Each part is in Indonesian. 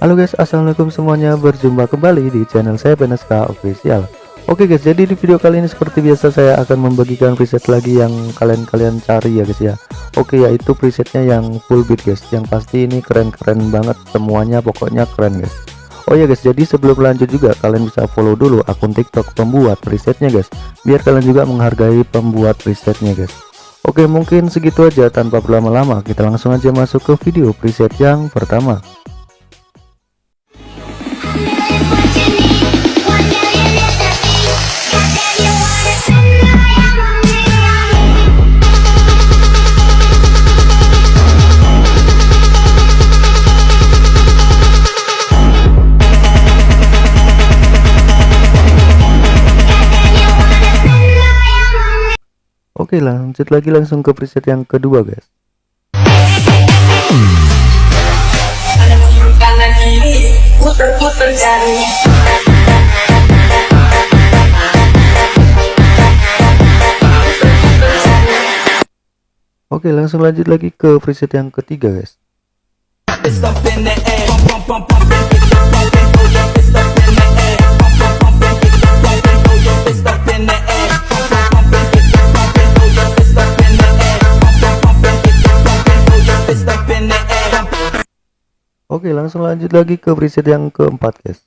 Halo guys, assalamualaikum semuanya. Berjumpa kembali di channel saya Beneska Official. Oke guys, jadi di video kali ini seperti biasa saya akan membagikan preset lagi yang kalian-kalian cari ya guys ya. Oke, yaitu presetnya yang full beat guys. Yang pasti ini keren-keren banget semuanya, pokoknya keren guys. Oh ya guys, jadi sebelum lanjut juga kalian bisa follow dulu akun TikTok pembuat presetnya guys. Biar kalian juga menghargai pembuat presetnya guys. Oke, mungkin segitu aja tanpa berlama-lama. Kita langsung aja masuk ke video preset yang pertama. Oke lanjut lagi langsung ke preset yang kedua guys Oke langsung lanjut lagi ke preset yang ketiga guys Oke langsung lanjut lagi ke preset yang keempat guys.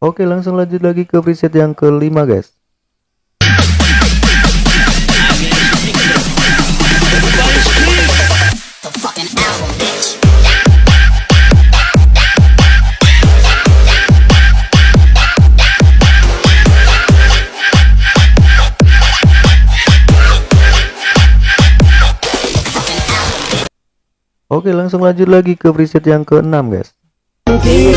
Oke langsung lanjut lagi ke preset yang kelima guys Oke langsung lanjut lagi ke preset yang keenam guys? Okay,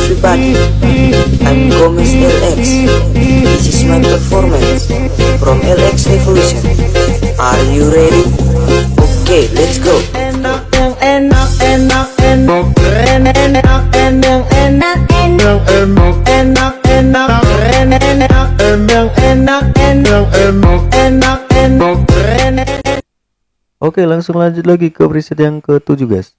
Oke langsung lanjut lagi ke preset yang ketujuh guys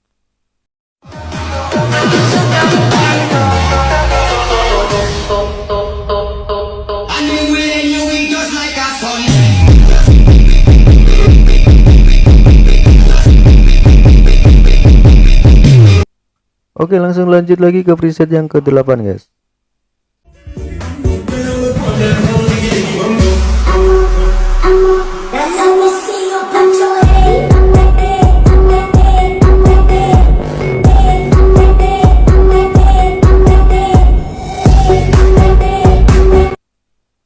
Oke langsung lanjut lagi ke preset yang ke-8 guys.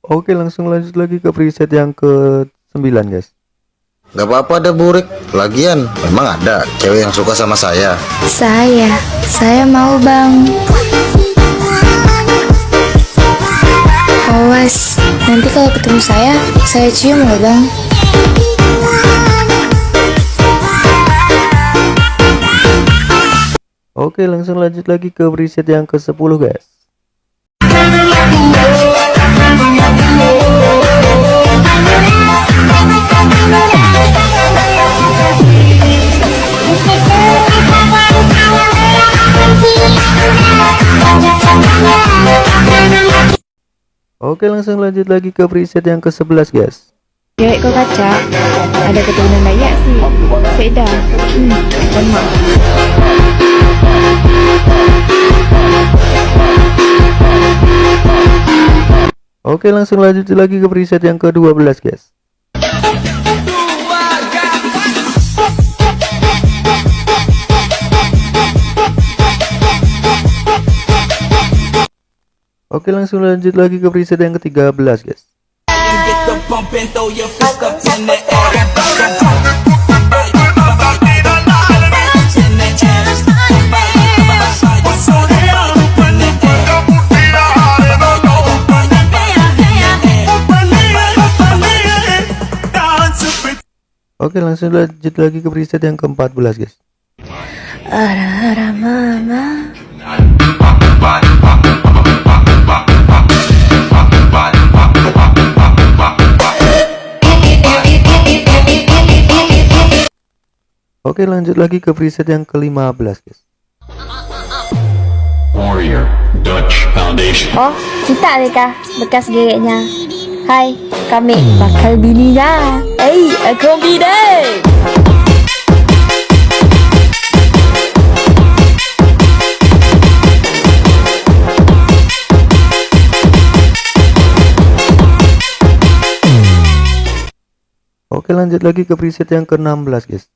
Oke langsung lanjut lagi ke preset yang ke-9 guys Gak apa-apa ada burik Lagian memang ada cewek yang suka sama saya? Saya, saya mau bang. Awas, nanti kalau ketemu saya, saya cium loh bang. Oke langsung lanjut lagi ke preset yang ke-10 guys Oke langsung lanjut lagi ke preset yang ke-11 guys. Cewek kok kaca, ada keturunan Dayak sih. Beda, hmm, maaf Oke langsung lanjut lagi ke preset yang ke-12 guys Oke langsung lanjut lagi ke preset yang ke-13 guys. Oke langsung lanjut lagi ke preset yang ke-14 guys. Ara-ara mama Oke lanjut lagi ke preset yang ke-15 guys Warrior Dutch Foundation. Oh, kita mereka bekas gereknya. Hai, kami bakal bininya. Hey, aku bini. Oke lanjut lagi ke preset yang ke-16 guys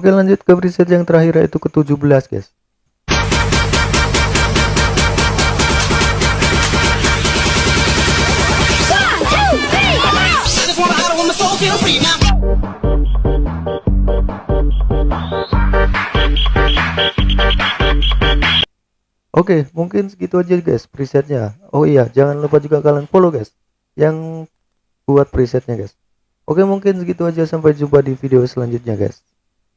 Oke lanjut ke preset yang terakhir yaitu ke-17 guys Oke, mungkin segitu aja guys presetnya. Oh iya, jangan lupa juga kalian follow guys yang buat presetnya guys. Oke, mungkin segitu aja sampai jumpa di video selanjutnya guys.